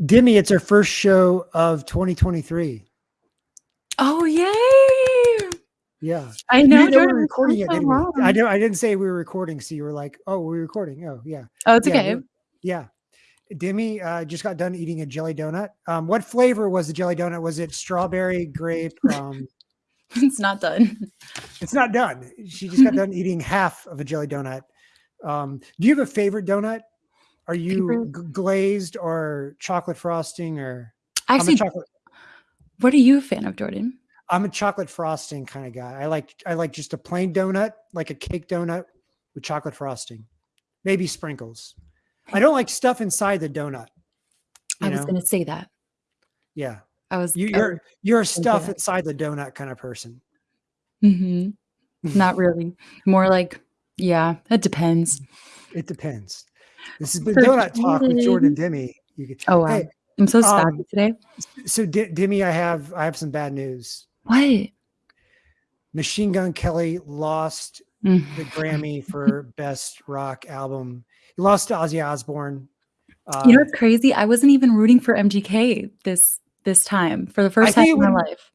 Dimmy, it's our first show of 2023. Oh yay! Yeah. I know. didn't know were recording it, so didn't we? I know I didn't say we were recording, so you were like, "Oh, we're recording." Oh, yeah. Oh, it's yeah, okay. Yeah. Dimmy uh, just got done eating a jelly donut. Um, what flavor was the jelly donut? Was it strawberry, grape? Um, It's not done. it's not done. She just got done eating half of a jelly donut. Um, do you have a favorite donut? Are you glazed or chocolate frosting or? I I'm a Actually, chocolate. what are you a fan of, Jordan? I'm a chocolate frosting kind of guy. I like I like just a plain donut, like a cake donut with chocolate frosting, maybe sprinkles. I don't like stuff inside the donut. I you was know? going to say that. Yeah, I was. you, I you're you're a stuff inside the donut kind of person. Mm-hmm. Not really. More like, yeah, it depends. It depends. This has been donut talk with Jordan Demi. You could, Oh wow, Hey, I'm so um, today. so Di- Dimmy, I have I have some bad news. What? Machine Gun Kelly lost Mm. the Grammy for best rock album. He lost to Ozzy Osbourne. Uh, You know what's crazy? I wasn't even rooting for MGK this this time for the first time in my life.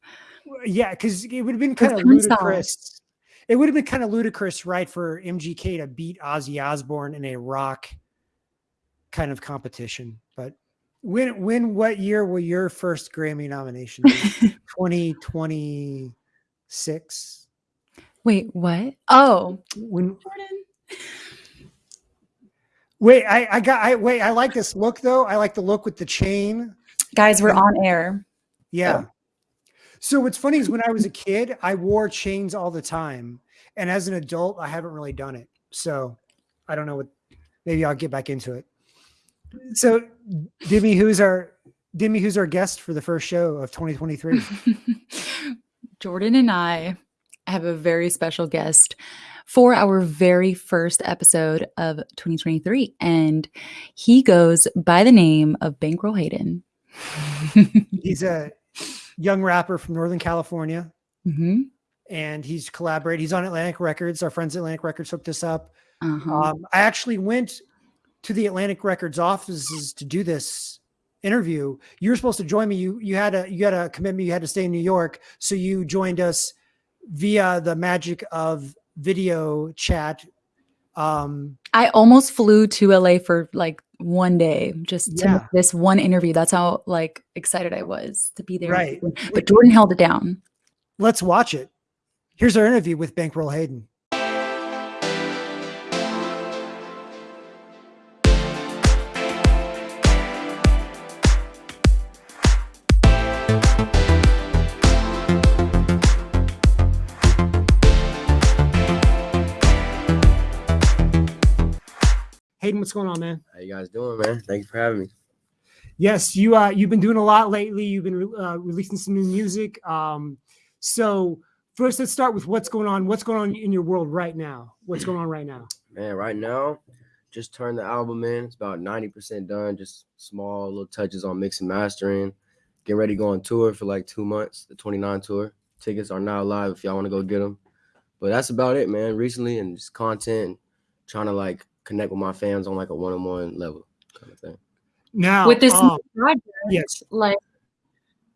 Yeah, because it would have been kind of ludicrous. It would have been kind of ludicrous, right, for MGK to beat Ozzy Osbourne in a rock kind of competition. But when, when, what year will your first Grammy nomination? Twenty twenty six. Wait, what? Oh, When? Jordan. Wait, I, I got. I wait. I like this look though. I like the look with the chain. Guys, we're on air. Yeah. So what's funny is when I was a kid, I wore chains all the time, and as an adult, I haven't really done it. So I don't know what. Maybe I'll get back into it. So, Dimmy, who's our Dimmy? Who's our guest for the first show of 2023? Jordan and I have a very special guest for our very first episode of 2023. And he goes by the name of Bankroll Hayden. He's a young rapper from Northern California, Mhm. and he's collaborated. He's on Atlantic Records. Our friends at Atlantic Records hooked us up. Uh-huh. Um, I actually went to the Atlantic Records offices to do this interview. You were supposed to join me. You you had a you had a commitment. You had to stay in New York, so you joined us via the magic of video chat. Um, I almost flew to LA for like one day just to Yeah. this one interview. That's how like excited I was to be there. Right. But Jordan held it down. let's watch it. Here's our interview with Bankroll Hayden. What's going on, man? How you guys doing, man? Thank you for having me. Yes, you uh you've been doing a lot lately. You've been uh, releasing some new music. Um, so first, let's start with what's going on. What's going on in your world right now? What's going on right now? Man, right now, just turned the album in. It's about 90% done. Just small little touches on mix and mastering. Getting ready to go on tour for like two months, the 29 tour. Tickets are now live if y'all want to go get them. But that's about it, man. Recently, and just content, trying to like connect with my fans on like a one on one level kind of thing. Now, With this um, project, yes, like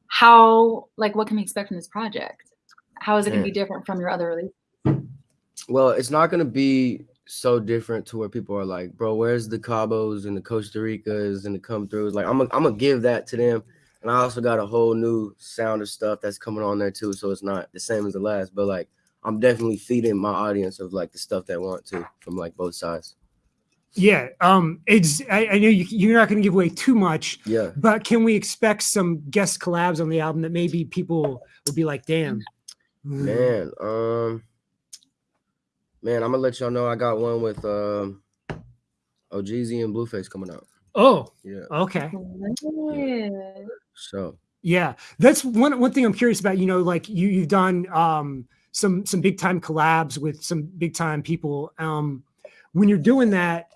how like what can we expect from this project? How is it going to be different from your other release? Well, it's not gonna be so different to where people are like, bro, where's the Cabos and the Costa Ricas and the come throughs? Like, I'm gonna I'm gonna give that to them. And I also got a whole new sound of stuff that's coming on there too. So it's not the same as the last, but like I'm definitely feeding my audience of like the stuff they want to from like both sides. Yeah. Um, it's I, I know you, you're not going to give away too much, Yeah. but can we expect some guest collabs on the album that maybe people will be like, "Damn, Man, um, man, I'm gonna let y'all know I got one with um OhGeesy and Blueface coming out. Oh, Yeah. okay. So Yeah, that's one one thing I'm curious about. You know, like you you've done um, some some big time collabs with some big time people. Um, when you're doing that,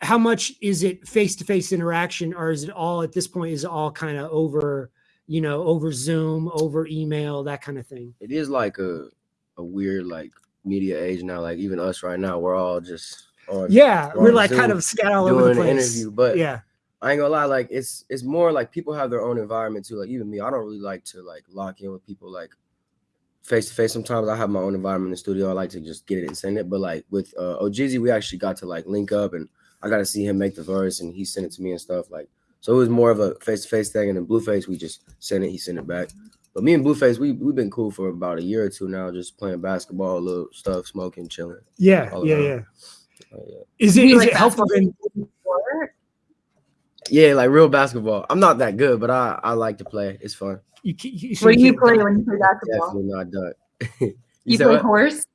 how much is it face to face interaction, or is it all at this point? Is it all kind of over? You know, over Zoom, over email, that kind of thing. it is like a a weird like media age now. Like even us right now, we're all just on Yeah, We're we're like kind of scattered all over the doing an place. interview. But yeah, I ain't gonna lie, like it's it's more like people have their own environment too. Like even me, I don't really like to like lock in with people like face to face. Sometimes I have my own environment in the studio. I like to just get it and send it. But like with uh OhGeesy, we actually got to like link up and I got to see him make the verse and he sent it to me and stuff. Like so it was more of a face to face thing. And then Blueface, we just sent it, he sent it back. But me and Blueface, we we've been cool for about a year or two now, just playing basketball, a little stuff, smoking, chilling. Yeah, yeah, yeah. Oh, yeah. Is it like it helpful basketball then? Sport? Yeah, like real basketball. I'm not that good, but I I like to play. It's fun. You, you, so What do you play when you play basketball? Definitely not done. You, said play what? horse?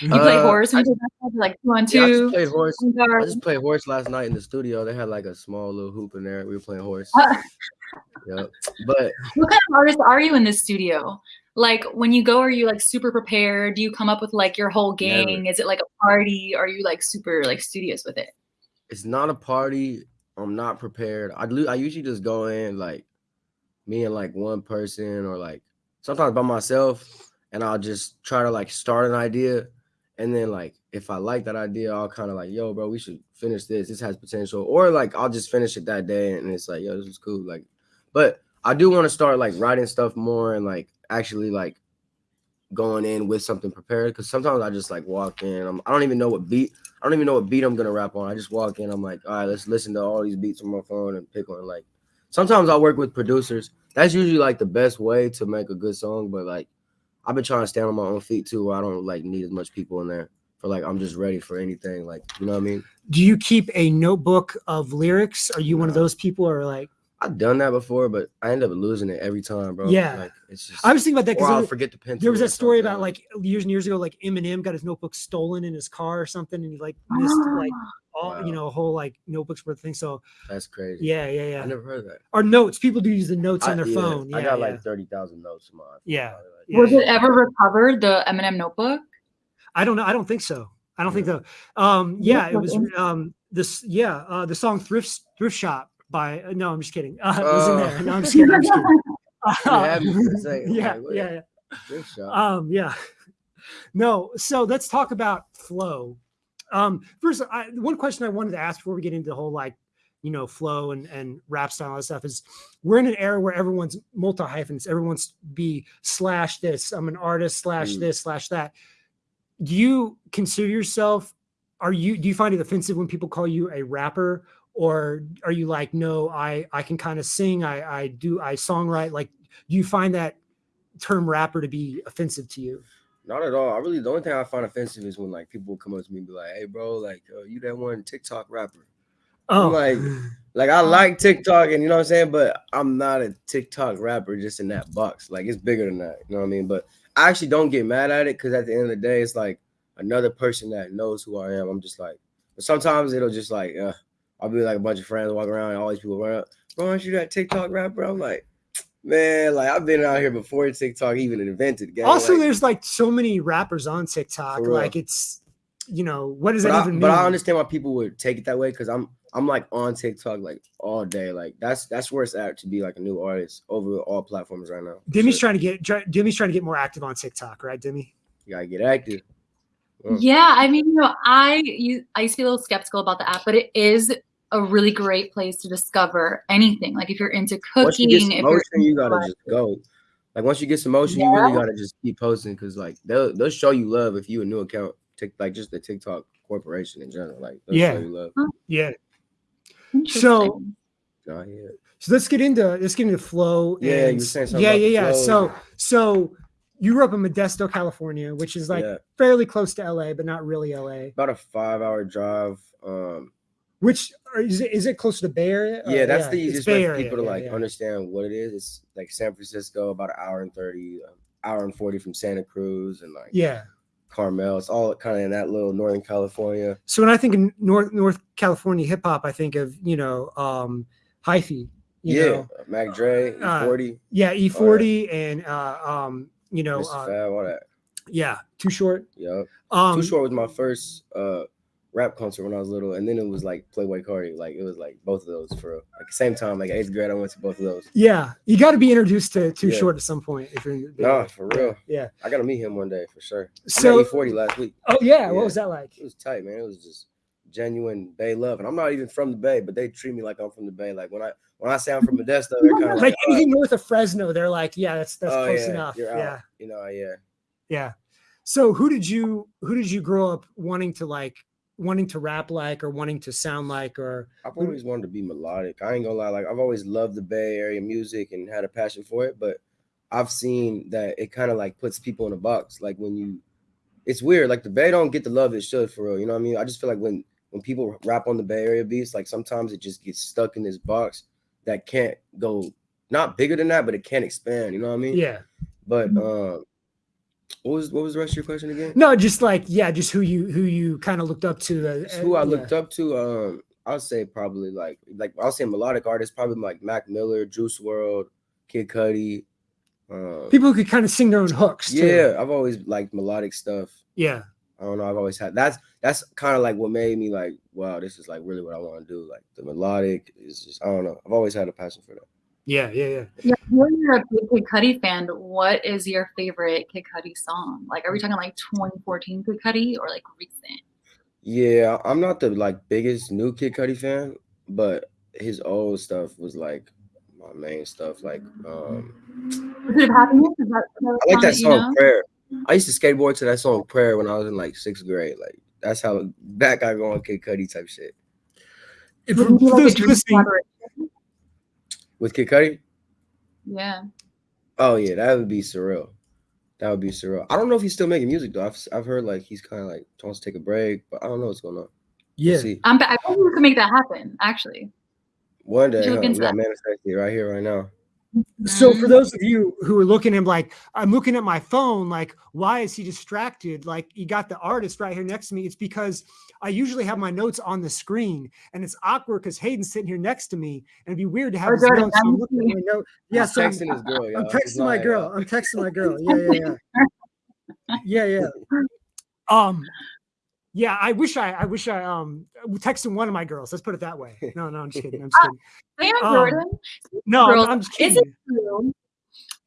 You play Uh, horse when you play basketball? Like two on Yeah, I two? just played horse. I just played horse last night in the studio. They had like a small little hoop in there. We were playing horse. Yep. But What kind of artist are you in the studio? Like when you go, are you like super prepared? Do you come up with like your whole Never. gang? Is it like a party? Are you like super like studious with it? it's not a party. I'm not prepared. I. I usually just go in like me and like one person or like sometimes by myself, and I'll just try to like start an idea, and then like if I like that idea, I'll kind of like, yo, bro, we should finish this. This has potential, or like I'll just finish it that day, and it's like, yo, this is cool. Like, but I do want to start like writing stuff more and like actually like going in with something prepared because sometimes I just like walk in. I'm, I don't even know what beat. I don't even know what beat I'm gonna rap on. I just walk in. I'm like, all right, let's listen to all these beats on my phone and pick one. Like, sometimes I work with producers. That's usually like the best way to make a good song. But like, I've been trying to stand on my own feet too. Where I don't like need as much people in there for like I'm just ready for anything. Like, you know what I mean? Do you keep a notebook of lyrics? Are you one of those people, or like? I've done that before, but I end up losing it every time, bro. Yeah. like it's just. I was thinking about that because I'll because forget the pen. there was tool that story about like years and years ago, like Eminem got his notebook stolen in his car or something, and he like missed like ah. All Wow. you know a whole like notebooks worth of things. So that's crazy. yeah, yeah, yeah. I never heard of that. Or notes. People do use the notes I- on their yeah, phone. Yeah, I got yeah. like thirty thousand notes in my. Yeah. Yeah, Was yeah. it ever recovered the Eminem notebook? I don't know. I don't think so. I don't think so. Um, yeah, it was um this yeah, uh the song Thrift Thrift Shop by uh, no, I'm just kidding. Uh, it was in Oh. there. No, I'm just kidding. I'm just kidding. had me for a second. I'm yeah, yeah, yeah. Good. Um, yeah. No, so let's talk about flow. Um, first, I, one question I wanted to ask before we get into the whole like, you know, flow and and rap style and stuff is we're in an era where everyone's multi hyphens, everyone's be slash this. I'm an artist slash Mm. this slash that. Do you consider yourself? Are you? Do you find it offensive when people call you a rapper, or are you like, no, I I can kind of sing, I I do, I songwrite. Like, do you find that term rapper to be offensive to you? Not at all. I really the only thing I find offensive is when like people come up to me and be like, "Hey, bro, like uh, you that one TikTok rapper." Oh, like- Like I like TikTok, and you know what I'm saying, but I'm not a TikTok rapper just in that box. Like it's bigger than that. You know what I mean? But I actually don't get mad at it because at the end of the day, it's like another person that knows who I am. I'm just like, but sometimes it'll just like, uh, I'll be like a bunch of friends walking around, and all these people run up, bro, aren't you that TikTok rapper? I'm like, man, like I've been out here before TikTok even invented. gang. also, Like, there's like so many rappers on TikTok. Like, it's you know, what does but that I, even mean? but I understand why people would take it that way because I'm I'm like on TikTok like all day. Like that's that's where it's at to be like a new artist over all platforms right now. Demi's sure. trying to get try, Demi's trying to get more active on TikTok, right, Demi? You gotta get active. Yeah, I mean, you know, I you, I used to be a little skeptical about the app, but it is a really great place to discover anything. Like if you're into Once you cooking, get some if you're motion, you gotta just go. Like once you get some motion, you really gotta just keep posting because like they'll they'll show you love if you a new account. Tik like just the TikTok corporation in general. Like they'll Yeah. show you love. Yeah. Interesting. Nah, yeah. So let's get into let's get into flow. Yeah, and- were saying yeah, yeah, yeah. So so you grew up in Modesto, California, which is like yeah. fairly close to LA, but not really LA. About a five hour drive. Um Which is it is it close to the Bay Area? yeah, that's the easiest way for people to like yeah. understand what it is. It's like San Francisco, about an hour and 30, um, hour and 40 from Santa Cruz and like Yeah. Carmel. It's all kind of in that little Northern California. So when I think of North North California hip hop, I think of you know um hyphy. You yeah, know? Mac Dre, Uh, E40, yeah, E40 and uh um you know uh, Fab, all that. yeah, Too Short. Yeah, Um, Too Short was my first uh rap concert when I was little, and then it was like Playboi Carti. Like it was like both of those for. Like same time, like eighth grade, I went to both of those. Yeah, you got to be introduced to Too Yeah. Short at some point if you're in the Bay Nah, for real. Yeah. I gotta meet him one day for sure. I So met E40 last week. oh yeah, what was that like? It was tight, man. It was just genuine Bay love. And I'm not even from the Bay, but they treat me like I'm from the Bay. Like when I when I say I'm from Modesto, they're kind of Like like, "Oh, anything uh, north of Fresno, they're like, yeah, that's that's oh, close yeah, enough. Yeah, You know, yeah. yeah. So who did you who did you grow up wanting to like wanting to rap like or wanting to sound like or I've always wanted to be melodic. I ain't gonna lie, like I've always loved the Bay Area music and had a passion for it, but I've seen that it kind of like puts people in a box. Like when you, it's weird. Like the Bay don't get the love it should for real. You know what I mean? I just feel like when when people rap on the Bay Area beats, like sometimes it just gets stuck in this box that can't go not bigger than that, but it can't expand. You know what I mean? yeah. But um, what was what was the rest of your question again? No, just like yeah, just who you who you kind of looked up to. Uh, It's who I uh, looked up to, um, I'll say probably like like I'll say melodic artists, probably like Mac Miller, Juice WRLD, Kid Cudi. Um, people who could kind of sing their own hooks. Too. yeah, I've always liked melodic stuff. yeah, I don't know. I've always had that's that's kind of like what made me like, wow, this is like really what I want to do. Like the melodic is just I don't know. I've always had a passion for that. Yeah, yeah, yeah. Yeah, when you're a big Kid Cudi fan, what is your favorite Kid Cudi song? Like, are we talking like 2014 Kid Cudi or like recent? Yeah, I'm not the like biggest new Kid Cudi fan, but his old stuff was like my main stuff. Like um Is it happiness? Is that, is that I like that you song know? Prayer. I used to skateboard to that song Prayer when I was in like sixth grade. Like that's how that got going Kid Cudi type shit. If- Would it be for like a those listening, collaboration? With Kid Cudi? Yeah. Oh yeah, that would be surreal. That would be surreal. I don't know if he's still making music though. I've, I've heard like he's kind of like wants to take a break, but I don't know what's going on. yeah, We'll. I'm, I think we could make that happen, actually. One day, Should huh, look we got that. right here, right now. So for those of you who are looking at him like, I'm looking at my phone, like, why is he distracted? Like, you got the artist right here next to me. It's because I usually have my notes on the screen and it's awkward because Hayden's sitting here next to me and it'd be weird to have Oh, his notes. so I'm I'm looking at my note. Yeah, He's so I'm, texting his girl. I'm texting my lying, girl. I'm texting my girl. Yeah, yeah, yeah. Yeah, yeah. Um, yeah, I wish I, I wish I, um, texted one of my girls. Let's put it that way. No, no, I'm just kidding. I'm just kidding. Damn, Um, Jordan. No, I'm- girls, I'm just is kidding. it true?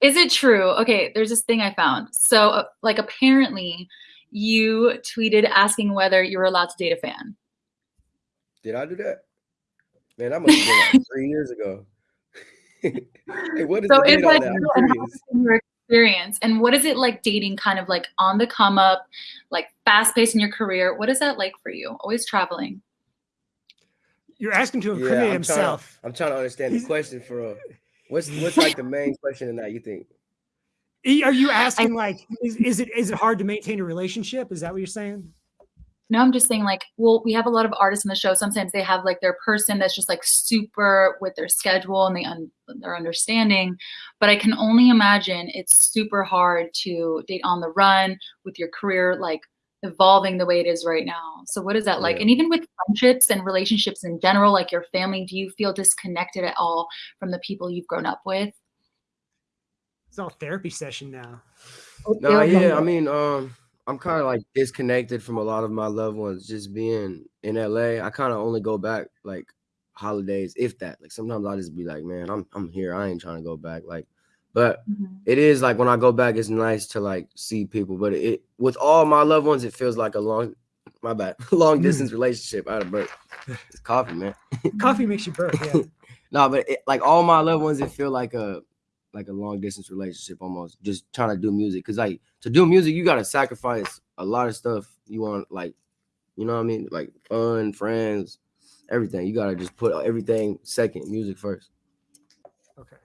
Is it true? Okay, there's this thing I found. So, uh, like, apparently, you tweeted asking whether you were allowed to date a fan. Did I do that? Man, that must have been like three years ago. hey, what is So, the is date on that that? And how curious. has been your experience? And what is it like dating kind of like on the come up, like fast paced in your career? What is that like for you? Always traveling. You're asking to Yeah, I'm trying, himself. I'm trying to understand the question for uh, what's what's like the main question in that you think? Are you asking like, is, is it is it hard to maintain a relationship? Is that what you're saying? No, I'm just saying, like, well, we have a lot of artists in the show. Sometimes they have like their person that's just like super with their schedule and they un- their understanding. But I can only imagine it's super hard to date on the run with your career like evolving the way it is right now. So what is that like? Yeah. And even with friendships and relationships in general, like your family, do you feel disconnected at all from the people you've grown up with? It's all therapy session now. No, yeah, I mean, um, I'm kind of like disconnected from a lot of my loved ones. Just being in LA, I kind of only go back like holidays, if that. Like sometimes I just be like, man, I'm I'm here. I ain't trying to go back. Like, but Mhm. it is like when I go back, it's nice to like see people. But it with all my loved ones, it feels like a long, my bad, long distance relationship. Out of birth, it's coffee, man. Coffee makes you burp. Yeah. No, but it, like all my loved ones, it feel like a like a long distance relationship almost. Just trying to do music, cause like to do music, you gotta sacrifice a lot of stuff. You want like, you know what I mean, like fun, friends, everything. You gotta just put everything second, music first. Okay.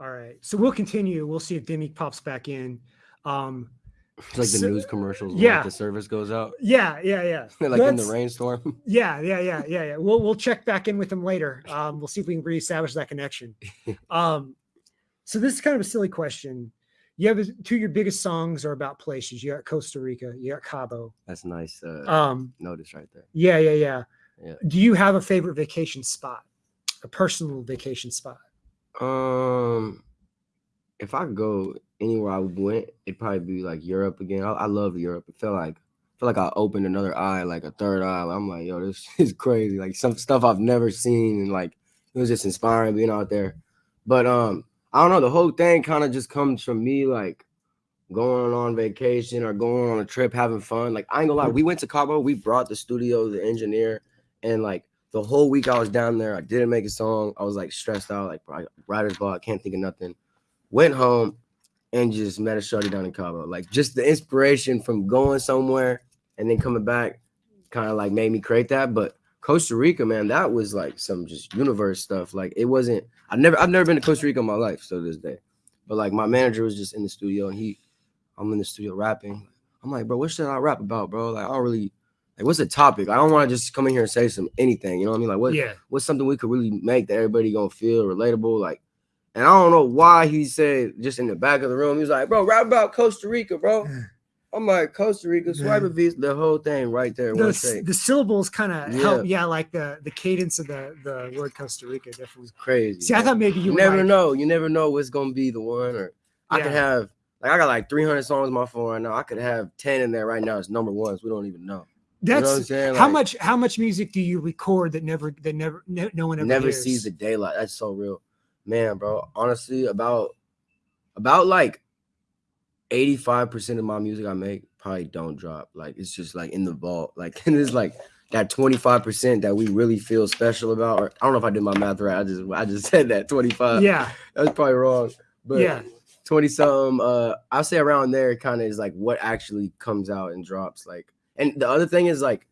All right. So we'll continue. We'll see if Demi pops back in. Um, It's like the So- news commercials. yeah. like, the service goes out, yeah, yeah, yeah. like in the rainstorm. Yeah, yeah, yeah, yeah, yeah. We'll we'll check back in with them later. Um, we'll see if we can reestablish that connection. Um, so this is kind of a silly question. You have two of your biggest songs are about places. You got Costa Rica, you got Cabo. That's nice. Uh, Um, notice right there. yeah, yeah, yeah. Yeah. Do you have a favorite vacation spot? A personal vacation spot? Um, if I go anywhere I went, it'd probably be like Europe again. I, I love Europe. It felt like feel like I opened another eye, like a third eye. I'm like, yo, this is crazy. Like some stuff I've never seen, and like it was just inspiring being out there. But um, I don't know. The whole thing kind of just comes from me like going on vacation or going on a trip, having fun. Like I ain't gonna lie, we went to Cabo, we brought the studio, the engineer, and like the whole week I was down there, I didn't make a song. I was like stressed out, like writer's block, can't think of nothing. Went home and just met a shorty down in Cabo. Like just the inspiration from going somewhere and then coming back kind of like made me create that. But Costa Rica, man, that was like some just universe stuff. Like it wasn't. I never, I've never been to Costa Rica in my life, so to this day. But like my manager was just in the studio and he, I'm in the studio rapping. I'm like, bro, what should I rap about, bro? Like I don't really, like what's the topic? I don't want to just come in here and say some anything. You know what I mean? Like what, yeah. what's something we could really make that everybody gonna feel relatable? Like, and I don't know why he said just in the back of the room, he was like, bro, rap about Costa Rica, bro. I'm like, Costa Rica, swipe a visa, the whole thing right there. The, One s- take. the syllables kind of Yeah. help. Yeah, like the the cadence of the the word Costa Rica definitely. Crazy. See, I man. thought maybe you, you never like- know. You never know what's gonna be the one. Or I could have like I got like 300 songs on my phone right now. I could have 10 in there right now. It's number ones. We don't even know. You know That's I'm saying? how much how much music do you record that never that never no, no one ever never hears? sees the daylight. That's so real, man, bro. Honestly, about about like 85% of my music I make probably don't drop. Like it's just like in the vault. Like and it's like that 25% that we really feel special about. Or I don't know if I did my math right. I just I just said that 25. yeah, That's probably wrong. But yeah, 20 something, uh, I'll say around there kind of is like what actually comes out and drops. Like, and the other thing is like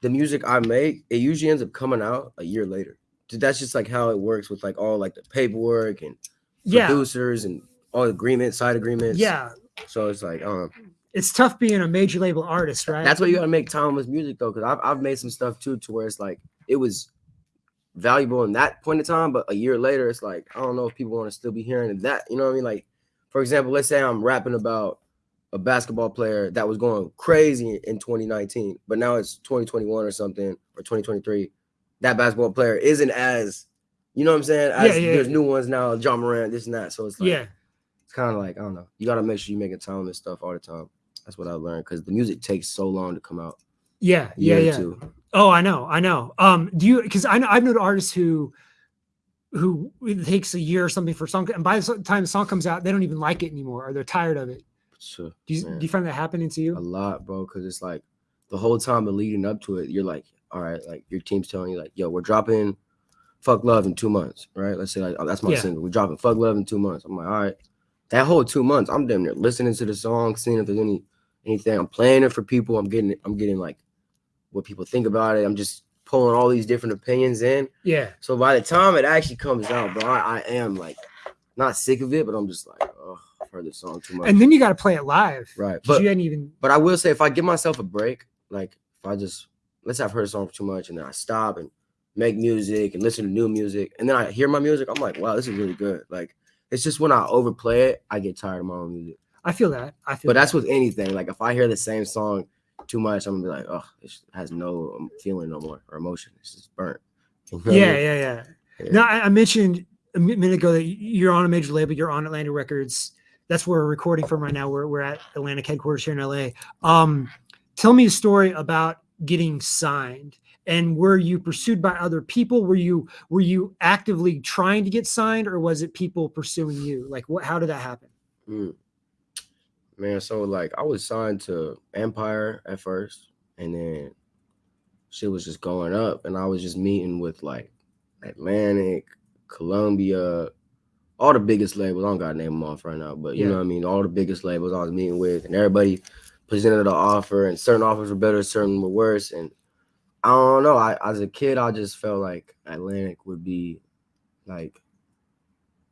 the music I make, it usually ends up coming out a year later. That's just like how it works with like all like the paperwork and yeah, producers and all agreements, side agreements. yeah. So it's like, um, It's tough being a major label artist, right? that's why you gotta make time with music though, because I've I've made some stuff too to where it's like it was valuable in that point in time, but a year later, it's like I don't know if people want to still be hearing that. You know what I mean? Like, for example, let's say I'm rapping about a basketball player that was going crazy in 2019, but now it's 2021 or something or 2023. That basketball player isn't as, you know what I'm saying? As Yeah, yeah, there's yeah. new ones now, Ja Morant, this and that. So it's like, yeah, it's kind of like I don't know. You gotta make sure you make a time and stuff all the time. That's what I learned because the music takes so long to come out. yeah, yeah, yeah. two. Oh, I know, I know. Um, do you? Because I know I've known artists who, who it takes a year or something for a song, and by the time the song comes out, they don't even like it anymore, or they're tired of it. Sure. Do you, Man. do you find that happening to you? a lot, bro. Because it's like the whole time of leading up to it, you're like, all right, like your team's telling you, like, yo, we're dropping "Fuck Love" in two months, right? Let's say like, oh, that's my Yeah. single. We're dropping "Fuck Love" in two months. I'm like, all right, that whole two months, I'm damn near listening to the song, seeing if there's any anything. I'm playing it for people. I'm getting, I'm getting like what people think about it. I'm just pulling all these different opinions in. Yeah, So by the time it actually comes out, bro, I, I am like not sick of it, but I'm just like, oh, I've heard this song too much. and then you got to play it live, right? but you hadn't even. but I will say, if I give myself a break, like if I just let's say I've heard a song too much, and then I stop and make music and listen to new music, and then I hear my music, I'm like, wow, this is really good. Like it's just when I overplay it, I get tired of my own music. I feel that. I feel. But that's with anything. Like if I hear the same song too much, I'm gonna be like, oh, it has no um, feeling no more or emotion. It's just burnt. You know that. I yeah, mean? yeah, yeah. Yeah. Now I, I mentioned a minute ago that you're on a major label. You're on Atlantic Records. That's where we're recording from right now. We're we're at Atlantic headquarters here in LA. Um, tell me a story about getting signed. And were you pursued by other people? Were you were you actively trying to get signed, or was it people pursuing you? Like, what? How did that happen? Mm. Man, so like I was signed to Empire at first, and then shit was just going up, and I was just meeting with like Atlantic, Columbia, all the biggest labels. I don't gotta name them off right now, but you Yeah. know what I mean. All the biggest labels I was meeting with, and everybody presented an offer, and certain offers were better, certain were worse, and I don't know. I as a kid, I just felt like Atlantic would be like,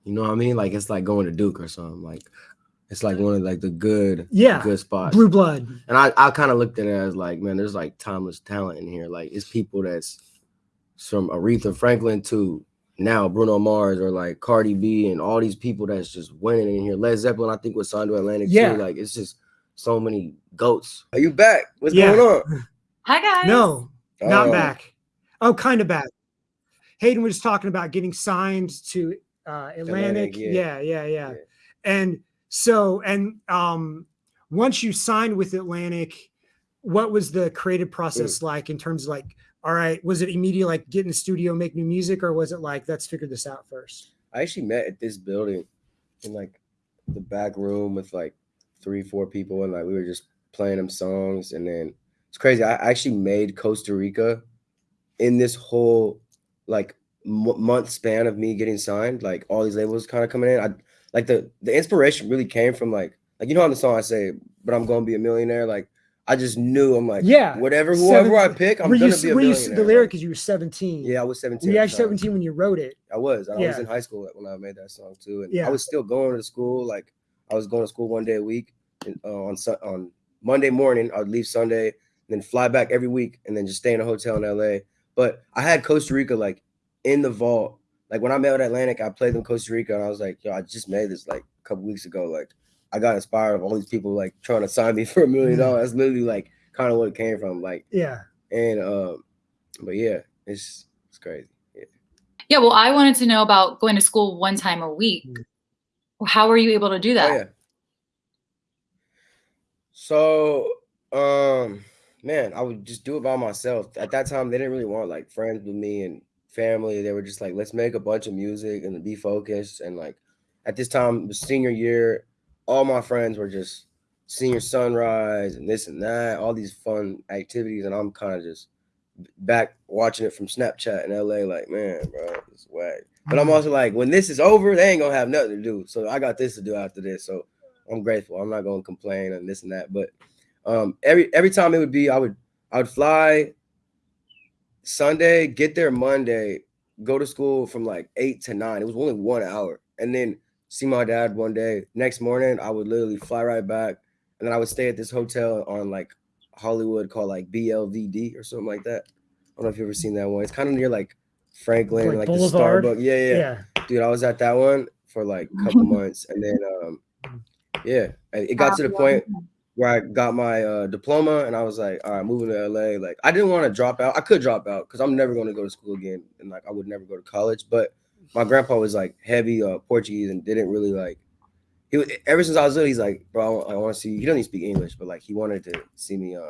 you know what I mean? Like it's like going to Duke or something. Like it's like one of like the good, Yeah, good spots. Blue blood. And I, I kind of looked at it as like, man, there's like timeless talent in here. Like it's people that's from Aretha Franklin to now Bruno Mars or like Cardi B and all these people that's just winning in here. Led Zeppelin, I think was signed to Atlantic Yeah. too. Like it's just so many goats. Are you back? What's Yeah. going on? Hi guys. No, not Oh. back. Oh, kind of back. Hayden was talking about getting signed to uh, Atlantic. Atlantic, yeah. yeah, yeah, yeah. Yeah. And so, and um, once you signed with Atlantic, what was the creative process Mm. like in terms of like, all right, was it immediate like get in the studio, make new music, or was it like let's figure this out first? I actually met at this building in like the back room with like three, four people, and like we were just playing them songs. And then it's crazy. I actually made Costa Rica in this whole like m- month span of me getting signed. Like all these labels kind of coming in. I like the the inspiration really came from like like you know on the song I say, but I'm gonna be a millionaire. Like I just knew I'm like Yeah, whatever whoever I pick, I'm were gonna you, be a were you millionaire. the lyric is you were 17? yeah, I was 17. Were you actually 17 when you wrote it? I was. I was in high school when I made that song too, and Yeah. I was still going to school. Like I was going to school one day a week, and uh, on on Monday morning I'd leave Sunday, then fly back every week, and then just stay in a hotel in LA. But I had Costa Rica like in the vault. Like when I met with Atlantic, I played them Costa Rica, and I was like, "Yo, I just made this like a couple weeks ago." Like I got inspired of all these people like trying to sign me for a million Mhm. dollars. That's literally like kind of what it came from. Like Yeah. and um, but yeah, it's it's crazy. Yeah. Yeah, well, I wanted to know about going to school one time a week. Mm. How were you able to do that? Oh yeah. So, um, man, I would just do it by myself. At that time, they didn't really want like friends with me and family. They were just like, let's make a bunch of music and be focused. And like at this time, the senior year, all my friends were just senior sunrise and this and that, all these fun activities, and I'm kind of just back watching it from Snapchat in LA, like, man, bro, it's whack. But I'm also like, when this is over, they ain't gonna have nothing to do. So I got this to do after this. So I'm grateful. I'm not gonna complain and this and that. But um every every time it would be, I would I would fly Sunday, get there Monday, go to school from like eight to nine. It was only one hour, and then see my dad one day. Next morning, I would literally fly right back, and then I would stay at this hotel on like Hollywood called like BLVD or something like that. I don't know if you've ever seen that one. It's kind of near like Franklin, Like like, the Starbucks. Yeah, yeah, Yeah. dude. I was at that one for like a couple months, and then um, yeah, it got to the point where I got my uh, diploma, and I was like, all right, moving to LA. Like, I didn't want to drop out. I could drop out because I'm never going to go to school again, and like I would never go to college. But my grandpa was like heavy uh, Portuguese and didn't really like. He was, ever since I was little, he's like, bro, I want to see. He doesn't even speak English, but like he wanted to see me uh,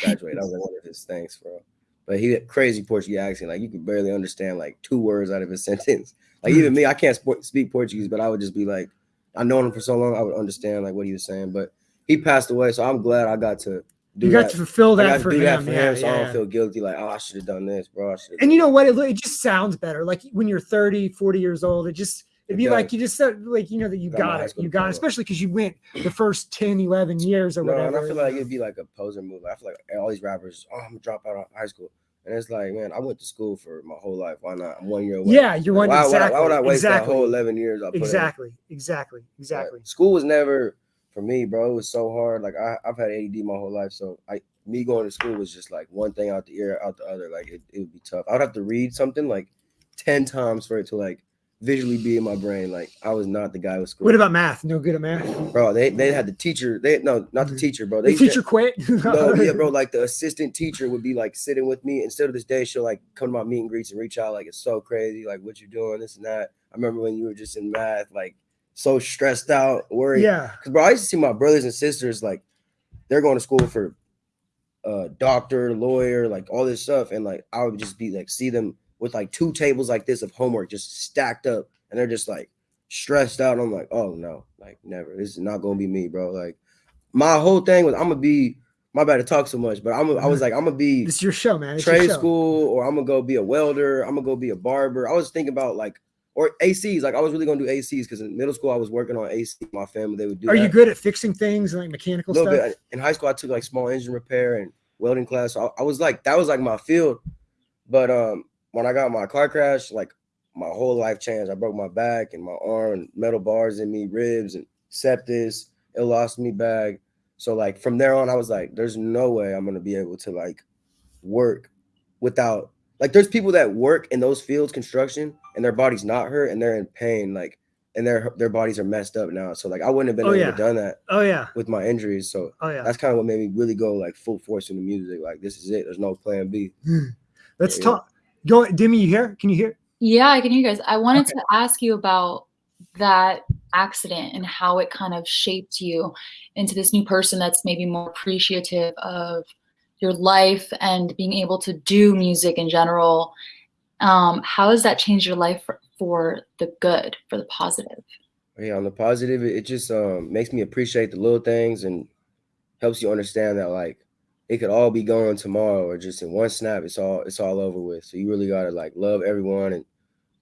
graduate. that was like one of his things, bro. But he had crazy Portuguese accent. Like you could barely understand like two words out of his sentence. Like even me, I can't spo- speak Portuguese, but I would just be like, I known him for so long, I would understand like what he was saying. But he passed away, so I'm glad I got to do You got that. to fulfill that for do him. that for yeah, him, so I don't feel guilty. Like, oh, I should have done this, bro. I and you know what? It, it just sounds better. Like when you're 30, 40 years old, it just, it'd It be like you just said, like, you know, that you Got it. You got it, especially because you went the first 10, 11 years or no, whatever. and I feel like it'd be like a poser move. I feel like all these rappers, oh, I'm gonna drop out of high school, and it's like, man, I went to school for my whole life. Why not? I'm one year away. yeah, you're one. Why, would I- exactly. why would I waste exactly. that whole 11 years? I put in? exactly. Exactly. Exactly. School was never for me, bro. It was so hard. Like I, I've had ADD my whole life, so I me going to school was just like one thing out the ear, out the other. Like it, it would be tough. I would have to read something like ten times for it to like visually be in my brain. Like I was not the guy with school. What about math? No good at math. bro? They they had the teacher. They no, not the Mhm. teacher, bro. The They teacher quit. no, yeah, bro. Like the assistant teacher would be like sitting with me. Instead of this day, she'll like come to my meet and greets and reach out. Like it's so crazy. Like what you doing, this and that. I remember when you were just in math, like so stressed out, worried. Yeah. Cause bro, I used to see my brothers and sisters like they're going to school for uh doctor, lawyer, like all this stuff, and like I would just be like see them with like two tables like this of homework just stacked up, and they're just like stressed out. I'm like, oh no, like never. This is not gonna be me, bro. Like my whole thing was I'm gonna be. My bad to talk so much, but I'm. I was like, I'm gonna be This is your show, man. It's trade show. school, or I'm gonna go be a welder. I'm gonna go be a barber. I was thinking about like or ACs. Like I was really gonna do ACs because in middle school I was working on AC. My family they would do. Are you good at fixing things like mechanical stuff? bit in high school i took like small engine repair and welding class so I, I was like that was like my field but um when i got my car crash like my whole life changed i broke my back and my arm and metal bars in me ribs and septus it lost me back. so like from there on i was like there's no way i'm gonna be able to like work without like there's people that work in those fields construction and their body's not hurt and they're in pain like and their their bodies are messed up now so like i wouldn't have been Oh, able yeah. to done that Oh yeah. with my injuries so Oh yeah. that's kind of what made me really go like full force into music. Like this is it. There's no plan B. Hmm. Let's yeah. talk. Go, Demi. You here? Can you hear? Yeah, I can hear you guys. I wanted to ask you about that accident and how it kind of shaped you into this new person that's maybe more appreciative of your life and being able to do music in general. Um, how has that changed your life for, for the good, for the positive? Yeah, on the positive, it it just um makes me appreciate the little things and helps you understand that like it could all be gone tomorrow or just in one snap, it's all it's all over with. So you really gotta like love everyone and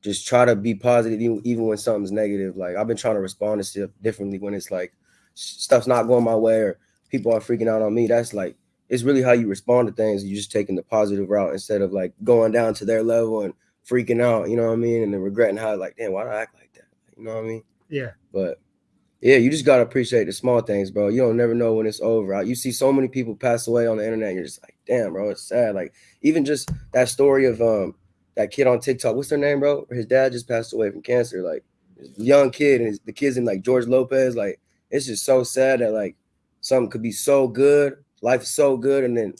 just try to be positive even, even when something's negative. Like I've been trying to respond to stuff differently when it's like stuff's not going my way or people are freaking out on me. That's like it's really how you respond to things. You're just taking the positive route instead of like going down to their level and freaking out, you know what I mean? And then regretting how like, damn, why did I act like that? You know what I mean? Yeah. But yeah, you just gotta appreciate the small things, bro. You don't never know when it's over. You see so many people pass away on the internet, and you're just like, damn, bro, it's sad. Like even just that story of um that kid on TikTok, what's their name, bro? His dad just passed away from cancer. Like young kid, and his, the kids in like George Lopez. Like it's just so sad that like something could be so good, life is so good, and then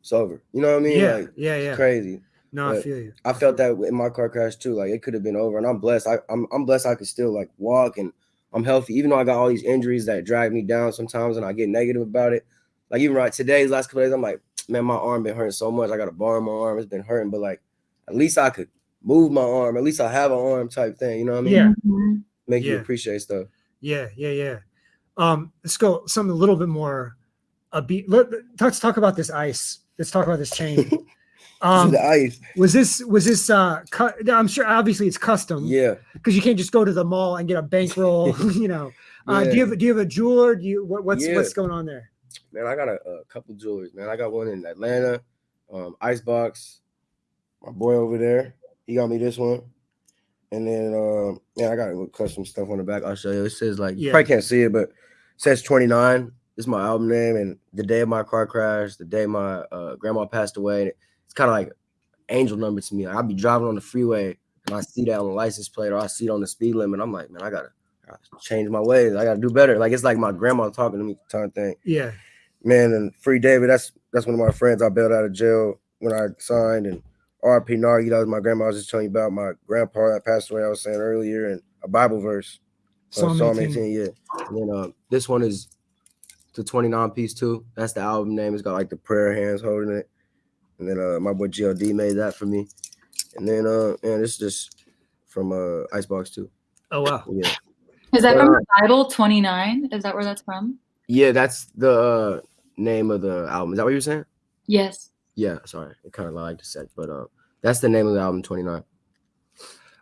it's over. You know what I mean? yeah, Like yeah, yeah. crazy. No, I feel you. I felt that in my car crash too. Like it could have been over, and I'm blessed. I, I'm I'm blessed. I could still like walk, and I'm healthy, even though I got all these injuries that drag me down sometimes, and I get negative about it. Like even right today's last couple days, I'm like, man, my arm been hurting so much. I got a bar in my arm. It's been hurting, but like at least I could move my arm. At least I have an arm type thing. You know what I mean? Yeah. Mhm. Make you appreciate stuff. Yeah, yeah, yeah. Um, let's go something a little bit more upbeat. Let, let's talk about this ice. Let's talk about this chain. Um, the ice. was this was this uh cut? I'm sure obviously it's custom Yeah. because you can't just go to the mall and get a bankroll. you know, uh, do you have do you have a jeweler? Do you what, what's Yeah. what's going on there? Man, I got a, a couple jewelers, man. I got one in Atlanta, um, Icebox. My boy over there, he got me this one. And then um, yeah, I got a little custom stuff on the back. I'll show you. It says like you probably can't see it, but it says 29. This is my album name, and the day of my car crash, the day my uh, grandma passed away. Kind of like angel number to me. Like, I'll be driving on the freeway and I see that on the license plate or I see it on the speed limit. I'm like, man, I gotta, I gotta change my ways. I gotta do better. Like it's like my grandma talking to me kind of thing Yeah, man, and Free David, that's that's one of my friends I bailed out of jail when I signed, and RP Nargi, that was my grandma. I was just telling you about my grandpa that passed away. I was saying earlier, and a Bible verse, uh, Psalm Psalm 18. 18, yeah. And then um, this one is the 29 piece too. That's the album name. It's got like the prayer hands holding it, and then uh, my boy GLD made that for me, and then uh, man, this is just from uh Icebox too. Oh wow. Yeah, Is that But, from uh, the Bible 29? Is that where that's from? yeah, that's the uh, name of the album. Is that what you were saying? Yes. Yeah, sorry, it kind of like to say, but uh, that's the name of the album, 29.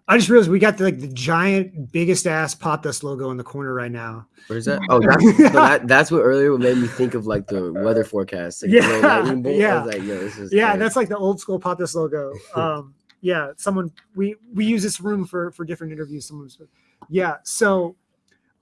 I just realized we got the, like the giant, biggest ass podcast logo in the corner right now. Where is that? Oh, that's, so that, that's what earlier made me think of like the weather forecast. Like, Yeah, lightning bolt. I yeah. was like, yo, this is Yeah, crazy. that's like the old school podcast logo. Um, yeah, someone we we use this room for for different interviews. Someone's yeah. So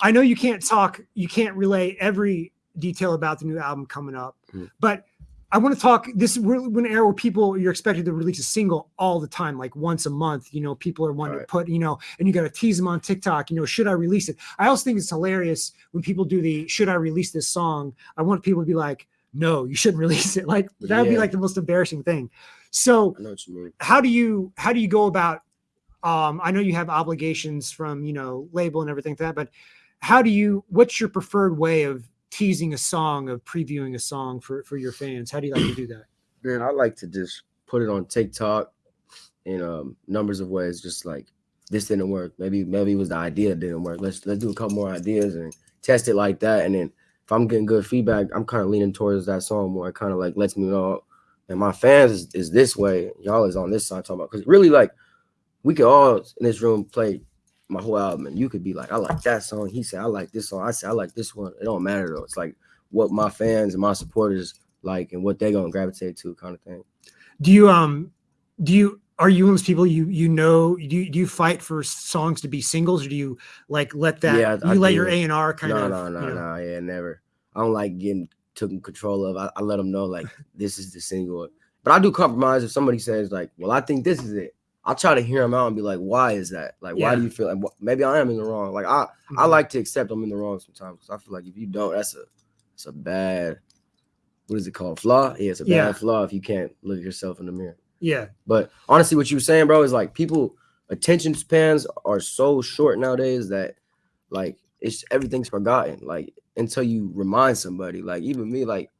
I know you can't talk, you can't relay every detail about the new album coming up, Mhm. but I want to talk. This we're an era where people you're expected to release a single all the time, like once a month. You know, people are wanting Right. to put, you know, and you got to tease them on TikTok. You know, should I release it? I also think it's hilarious when people do the should I release this song? I want people to be like, no, you shouldn't release it. Like that would be like the most embarrassing thing. So I know what you mean. how do you how do you go about um i know you have obligations from you know label and everything like that but how do you what's your preferred way of teasing a song of previewing a song for for your fans how do you like to do that Man, I like to just put it on TikTok in um numbers of ways. Just like this didn't work. Maybe maybe it was the idea didn't work. Let's let's do a couple more ideas and test it like that. And then if I'm getting good feedback, I'm kind of leaning towards that song more. It kind of like lets me know, and my fans is, is this way. Y'all is on this side talking about because really like we could all in this room play my whole album, and you could be like, I like that song. He said I like this song. I said I like this one. It don't matter though. It's like what my fans and my supporters like and what they're gonna gravitate to, kind of thing. do you um do you are you one of those people you you know do you, do you fight for songs to be singles or do you like let that Yeah, I you let do. your a&r kind no, of no, no, you know, no, yeah, never. I don't like getting taken control of. I, I let them know like this is the single, but I do compromise if somebody says like, "Well, I think this is it." I'll try to hear them out and be like, "Why is that? Like, why do you feel like maybe I am in the wrong?" Like, I I Mhm. like to accept I'm in the wrong sometimes because I feel like if you don't, that's a it's a bad what is it called flaw? Yeah, it's a bad Yeah. flaw if you can't look at yourself in the mirror. yeah But honestly, what you were saying, bro, is like people attention spans are so short nowadays that like it's everything's forgotten. Like until you remind somebody, like even me, like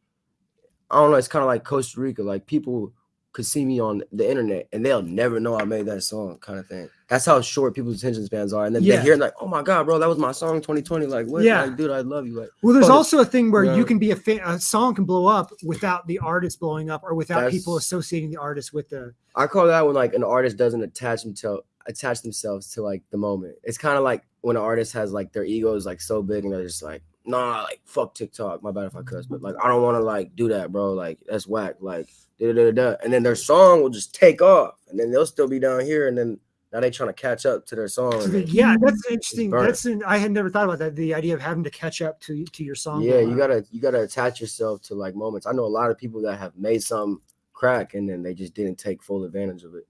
I don't know, it's kind of like Costa Rica. Like people could see me on the internet and they'll never know I made that song, kind of thing. That's how short people's attention spans are. And then Yeah. they hear like, oh my god, bro, that was my song 2020. Like, what? Yeah. Like, dude, I love you. Like, Well, there's also a thing where Yeah. you can be a, fa- a song can blow up without the artist blowing up or without people associating the artist with the. I call that when like an artist doesn't attach themselves attach themselves to like the moment. It's kind of like when an artist has like their ego is like so big and they're just like, nah, like fuck TikTok. My bad if I cuss, but like I don't want to like do that, bro. Like that's whack. Like da da da da. And then their song will just take off, and then they'll still be down here, and then now they trying to catch up to their song. So and the- then- yeah, that's interesting. That's an, I had never thought about that. The idea of having to catch up to to your song. yeah, you gotta you gotta attach yourself to like moments. I know a lot of people that have made some crack and then they just didn't take full advantage of it.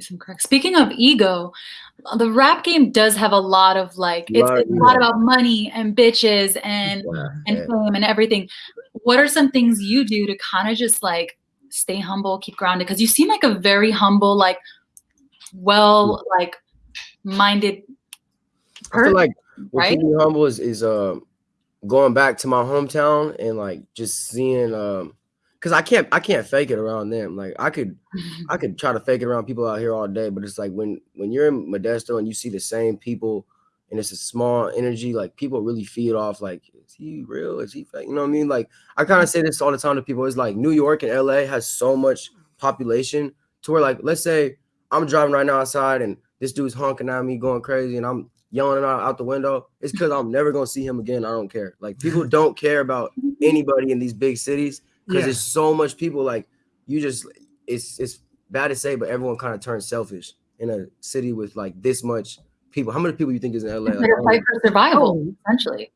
Some crack. Speaking of ego, uh, the rap game does have a lot of like it's, it's a lot about money and bitches and and Yeah. fame and everything. What are some things you do to kind of just like stay humble, keep grounded? Because you seem like a very humble, like well, like minded I feel person, like right? keeps me humble is is um going back to my hometown and like just seeing um because I can't I can't fake it around them. Like I could I could try to fake it around people out here all day, but it's like when when you're in Modesto and you see the same people and it's a small energy, like people really feed off like is he real? Is he fake? You know what I mean? Like I kind of say this all the time to people. It's like New York and LA has so much population to where like let's say I'm driving right now outside and this dude's honking at me going crazy and I'm yelling out, out the window. It's because I'm never gonna see him again. I don't care. Like people don't care about anybody in these big cities because Yeah. there's so much people like you just it's it's bad to say but everyone kind of turns selfish in a city with like this much people how many people do you think is in la Like, like I a fight for survival, essentially.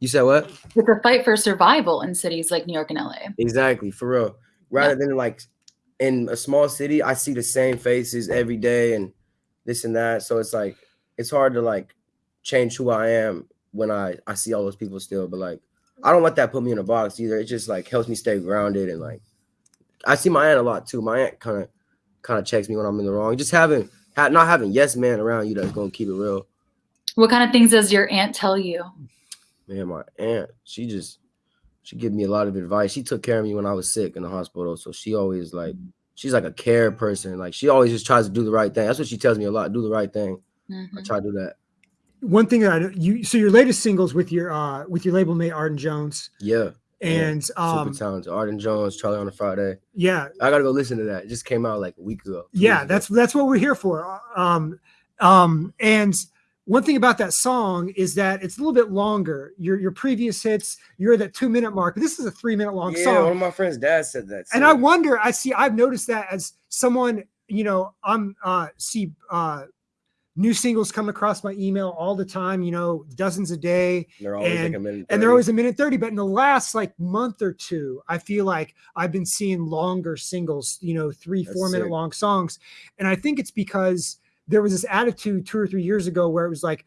You said what? It's a fight for survival in cities like New York and LA. exactly for real. Rather than like in a small city i see the same faces every day and this and that. So it's like it's hard to like change who i am when i i see all those people still but like i don't let that put me in a box either. It just like helps me stay grounded and like i see my aunt a lot too. My aunt kind of kind of checks me when i'm in the wrong. Just having ha- not having yes man around you that's gonna keep it real. What kind of things does your aunt tell you? Man my aunt she just she give me a lot of advice. She took care of me when i was sick in the hospital so she always like she's like a care person. Like she always just tries to do the right thing. That's what she tells me a lot do the right thing. I Mhm. try to do that. One thing that I know- you so your latest singles with your uh with your label mate Arden Jones. Yeah. And super um talented. Arden jones charlie on a friday. Yeah. I gotta go listen to that. It just came out like a week ago. Yeah weeks ago. that's that's what we're here for. Um um and one thing about that song is that it's a little bit longer. Your your previous hits you're at that two minute mark this is a three minute long yeah song. one of my friends dad said that and i wonder i see i've noticed that as someone you know i'm uh see uh new singles come across my email all the time you know dozens a day they're always like and- a minute and they're always a minute 30 but in the last like month or two i feel like i've been seeing longer singles you know three That's four minute long songs. And i think it's because there was this attitude two or three years ago where it was like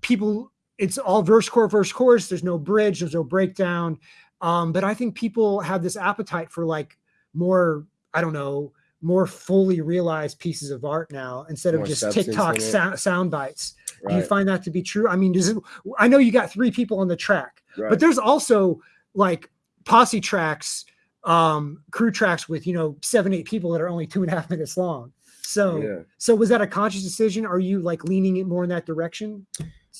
people it's all verse chorus verse chorus there's no bridge. There's no breakdown. Um but i think people have this appetite for like more i don't know more fully realized pieces of art now instead of More just tiktok sound, sound bites. Do you find that to be true? I mean does it i know you got three people on the track right. but there's also like posse tracks um crew tracks with you know seven eight people that are only two and a half minutes long so yeah so was that a conscious decision are you like leaning it more in that direction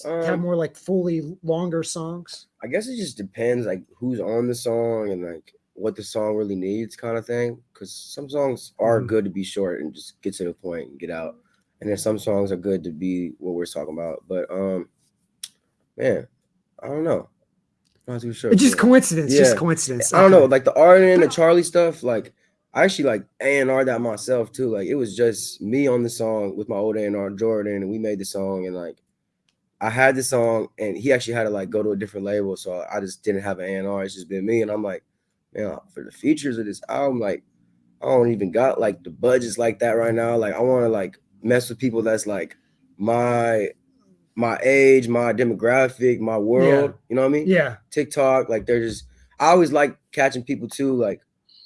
to have Um, more like fully longer songs I guess it just depends like who's on the song and like what the song really needs kind of thing. Cause some songs are Mhm. good to be short and just get to the point and get out. And then some songs are good to be what we're talking about. But um man, I don't know. I'm not too sure. it's just coincidence just Yeah. coincidence I don't know, like the Arden and the Charlie stuff, like I actually like A and R that myself too. Like it was just me on the song with my old A and R Jordan, and we made the song, and like I had the song, and he actually had to like go to a different label, so I just didn't have an A and R. It's just been me, and I'm like, man, for the features of this album, like I don't even got like the budgets like that right now. Like I want to like mess with people that's like my my age, my demographic, my world. You know what I mean? yeah TikTok. Like they're just I always like catching people too, like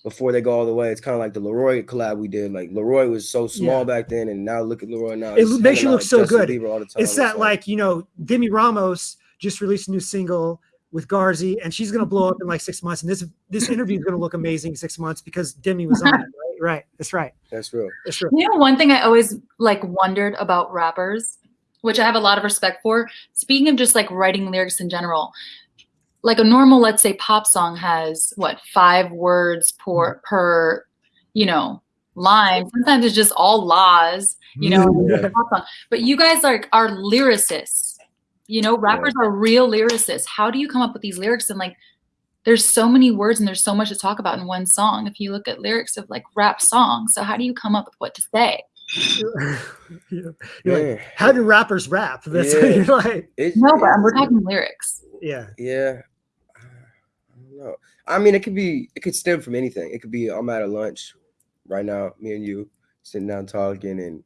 before they go all the way. It's kind of like the Leroy collab we did. Like Leroy was so small Yeah. back then, and now look at Leroy now. It He's makes you look with so Justin good. All the time. it's that like you know demi ramos just released a new single with Garzi, and she's gonna blow up in like six months. And this this interview is gonna look amazing six months because Demi was on it, right? right. That's right. That's real. That's right. You know, one thing I always like wondered about rappers, which I have a lot of respect for. Speaking of just like writing lyrics in general, like a normal, let's say, pop song has what five words per per, you know, line. Sometimes it's just all laws, you know. Mm-hmm. Yeah. song. But you guys are are lyricists. You know, rappers are real lyricists. How do you come up with these lyrics and like? There's so many words and there's so much to talk about in one song. If you look at lyrics of like rap songs, so how do you come up with what to say? You're like, how do rappers rap? That's what you're like. it's- No, but we're talking lyrics. Yeah. Yeah. I don't know. I mean, it could be, it could stem from anything. It could be, I'm at a lunch right now, me and you sitting down talking, and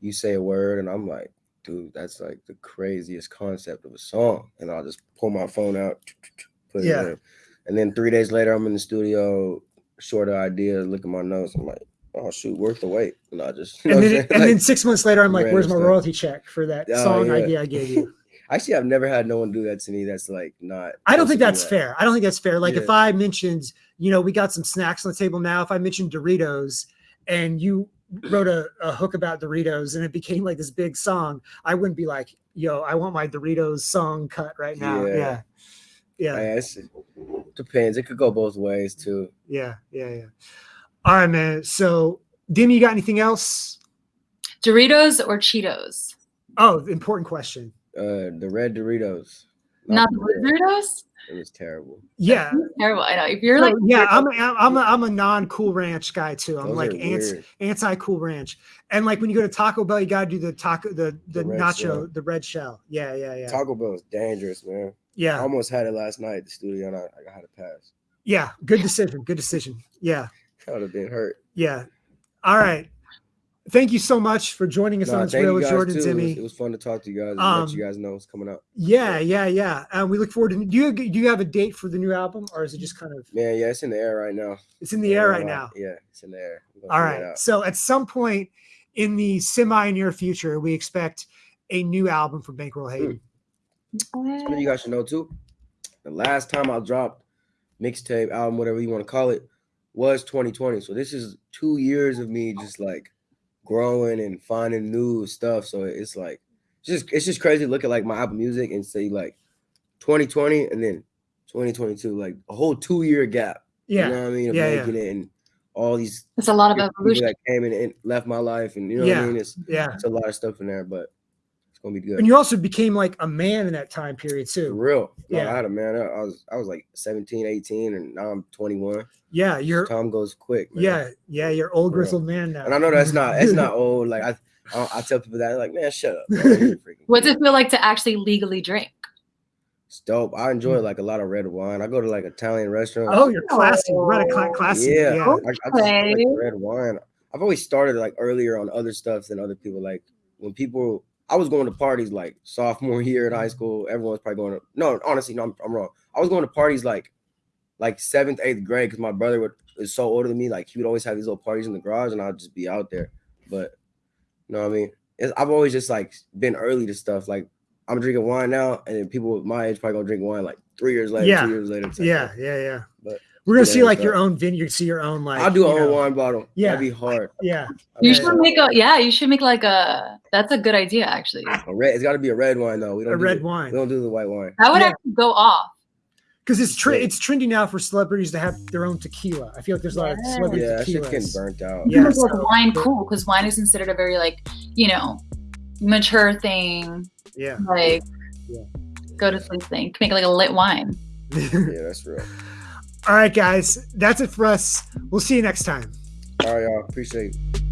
you say a word, and I'm like, dude, that's like the craziest concept of a song. And I'll just pull my phone out, put Yeah. it in. And then three days later, I'm in the studio, short of ideas, look at my notes. I'm like, oh, shoot, worth the wait. And I just, And then, and then six months later, I'm like, "Where's my stuff. royalty check for that Oh, song yeah. idea I gave you?" actually, I've never had no one do that to me. That's like not. I don't think that's that. fair. I don't think that's fair. Like if I mentioned, you know, we got some snacks on the table now. If I mentioned Doritos and you wrote a, a hook about Doritos and it became like this big song, I wouldn't be like, yo, I want my Doritos song cut right now. Yeah. Yeah. Yeah. Yeah, depends. It could go both ways too. Yeah. Yeah. Yeah. All right, man. So, Demi, you got anything else? Doritos or Cheetos? Oh, important question. Uh, the red Doritos. Not the red. blue Doritos? It was terrible. Yeah. Terrible. I know. If you're So, like, yeah, I'm a, I'm a, I'm a non Cool Ranch guy too. I'm Those like are anti anti Cool Ranch, and like when you go to Taco Bell, you gotta do the taco the the, The nacho shell. the red shell. Yeah, yeah, yeah, Taco Bell is dangerous, man. I yeah, almost had it last night at the studio, and I, I had to pass. yeah. Good decision. Good decision. Yeah, I would have been hurt. yeah. All right. Thank you so much for joining us Nah, on this real with Jordan too. It was, it was fun to talk to you guys and Um, let you guys know what's coming up. Yeah, yeah, yeah. And we look forward to. Do you do you have a date for the new album, or is it just kind of Man, yeah, it's in the air right now. it's in the air right now? Yeah, it's in the air. All right. So at some point in the semi near future, we expect a new album from Bankroll Hayden. Something you guys should know too. The last time I dropped mixtape, album, whatever you want to call it, was 2020. So this is two years of me just like growing and finding new stuff. So it's like just it's just crazy to look at like my Apple Music and say like 2020 and then 2022, like a whole two year gap. Yeah. You know what I mean? Of Yeah, yeah. it and all these it's a lot of evolution. that came in and left my life, and you know what Yeah. I mean. It's Yeah. it's a lot of stuff in there, but it's gonna be good. And you also became like a man in that time period For too. real. No, Yeah. I had a man. I I was I was like 17, 18, and now I'm 21. Yeah, you're Time goes quick. Man. yeah, yeah, you're old For real. grizzled man now. And I know that's not that's not old. Like I I, I tell people that like man, shut up. bro. You're What's it feel like to actually legally drink? It's dope. I enjoy mm. like a lot of red wine. I go to like Italian restaurants. Oh, you're classy. We're at a cla- classy. yeah. Yeah. I, I just like red wine. I've always started like earlier on other stuff than other people. Like when people, I was going to parties like sophomore year at high mm-hmm. school. Everyone was probably going to. No, honestly, no, I'm, I'm wrong. I was going to parties like like seventh, eighth grade because my brother would, is so older than me. Like he would always have these little parties in the garage, and I'd just be out there. But you know what I mean? It's, I've always just like been early to stuff. Like I'm drinking wine now, and then people my age probably gonna drink wine like three years later, Yeah. two years later. Yeah, yeah, yeah. But We're gonna yeah, see like so- your own vineyard, see your own like. I'll do a own know, wine bottle. Yeah. that'd be hard. Yeah, I'd You be should make a yeah. You should make like a. That's a good idea, actually. A red. It's got to be a red wine though. We don't a do red the- wine. We don't do the white wine. That would Yeah. actually go off. because it's tre- it's trendy now for celebrities to have their own tequila. I feel like there's a lot of Yeah. celebrity Yeah, that shit getting burnt out. Yeah, Yeah, like wine cool because wine is considered a very like you know mature thing. Yeah. Like Yeah. go to sleep thing. You make like a lit wine. Yeah, that's real. All right, guys, that's it for us. We'll see you next time. All right, y'all. Appreciate it.